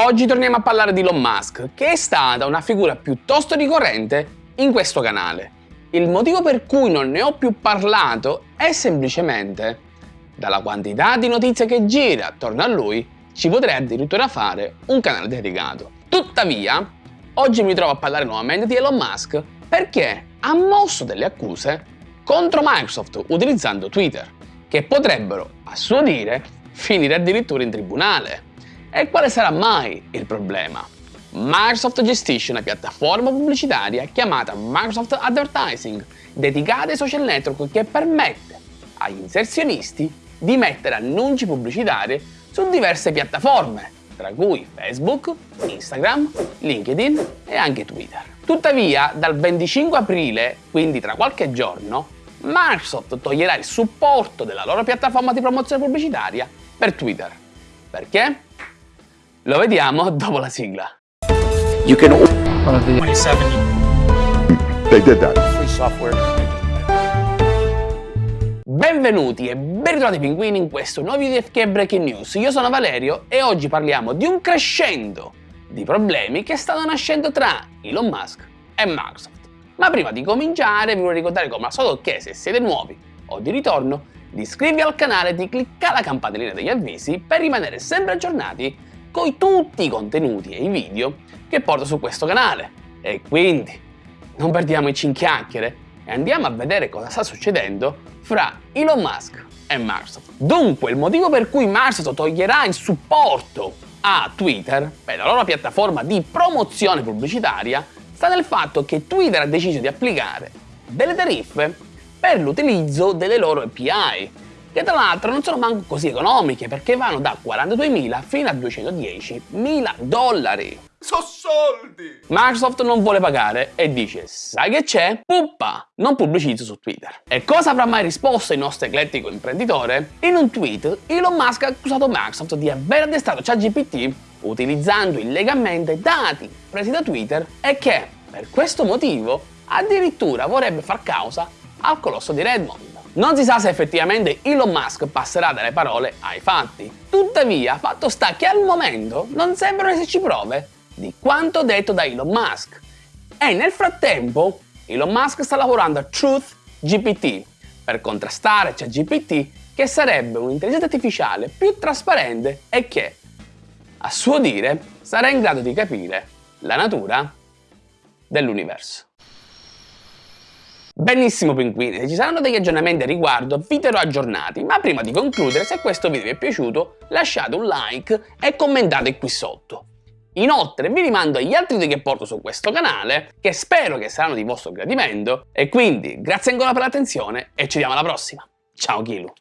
Oggi torniamo a parlare di Elon Musk, che è stata una figura piuttosto ricorrente in questo canale. Il motivo per cui non ne ho più parlato è semplicemente dalla quantità di notizie che gira attorno a lui ci potrei addirittura fare un canale dedicato. Tuttavia, oggi mi trovo a parlare nuovamente di Elon Musk perché ha mosso delle accuse contro Microsoft utilizzando Twitter, che potrebbero, a suo dire, finire addirittura in tribunale. E quale sarà mai il problema? Microsoft gestisce una piattaforma pubblicitaria chiamata Microsoft Advertising, dedicata ai social network che permette agli inserzionisti di mettere annunci pubblicitari su diverse piattaforme, tra cui Facebook, Instagram, LinkedIn e anche Twitter. Tuttavia, dal 25 aprile, quindi tra qualche giorno, Microsoft toglierà il supporto della loro piattaforma di promozione pubblicitaria per Twitter. Perché? Lo vediamo dopo la sigla. You can 27 they did that. free software. Benvenuti e ben ritrovati pinguini in questo nuovo video di FK Breaking News. Io sono Valerio e oggi parliamo di un crescendo di problemi che stanno nascendo tra Elon Musk e Microsoft. Ma prima di cominciare vi voglio ricordare come al solito che se siete nuovi o di ritorno di iscrivervi al canale e di cliccare la campanellina degli avvisi per rimanere sempre aggiornati con tutti i contenuti e i video che porto su questo canale. E quindi non perdiamoci in chiacchiere e andiamo a vedere cosa sta succedendo fra Elon Musk e Microsoft. Dunque, il motivo per cui Microsoft toglierà il supporto a Twitter per la loro piattaforma di promozione pubblicitaria sta nel fatto che Twitter ha deciso di applicare delle tariffe per l'utilizzo delle loro API, che tra l'altro non sono manco così economiche perché vanno da 42.000 fino a 210.000 dollari. So soldi! Microsoft non vuole pagare e dice sai che c'è? Puppa, non pubblicizzo su Twitter. E cosa avrà mai risposto il nostro eclettico imprenditore? In un tweet Elon Musk ha accusato Microsoft di aver addestrato ChatGPT utilizzando illegalmente dati presi da Twitter e che, per questo motivo, addirittura vorrebbe far causa al colosso di Redmond. Non si sa se effettivamente Elon Musk passerà dalle parole ai fatti. Tuttavia, fatto sta che al momento non sembrano esserci prove di quanto detto da Elon Musk. E nel frattempo, Elon Musk sta lavorando a Truth GPT per contrastare ChatGPT che sarebbe un'intelligenza artificiale più trasparente e che, a suo dire, sarà in grado di capire la natura dell'universo. Benissimo pinguini, se ci saranno degli aggiornamenti a riguardo vi terrò aggiornati, ma prima di concludere se questo video vi è piaciuto lasciate un like e commentate qui sotto. Inoltre vi rimando agli altri video che porto su questo canale, che spero che saranno di vostro gradimento, e quindi grazie ancora per l'attenzione e ci vediamo alla prossima. Ciao Kilu!